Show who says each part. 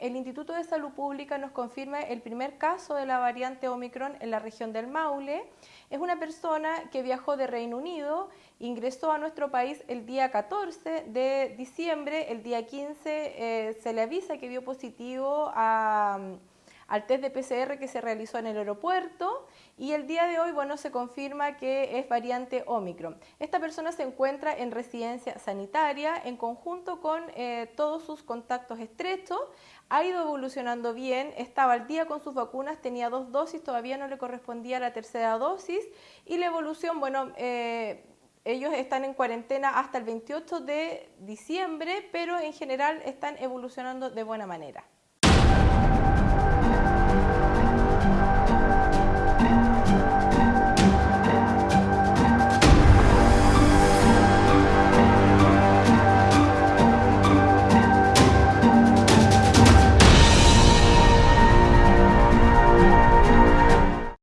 Speaker 1: de Salud Pública nos confirma el primer caso de la variante Omicron en la región del Maule. Es una persona que viajó de Reino Unido, ingresó a nuestro país el día 14 de diciembre, el día 15 eh, se le avisa que vio positivo a al test de PCR que se realizó en el aeropuerto y el día de hoy bueno, se confirma que es variante Omicron. Esta persona se encuentra en residencia sanitaria en conjunto con eh, todos sus contactos estrechos, ha ido evolucionando bien, estaba al día con sus vacunas, tenía dos dosis, todavía no le correspondía la tercera dosis y la evolución, bueno, eh, ellos están en cuarentena hasta el 28 de diciembre, pero en general están evolucionando de buena manera.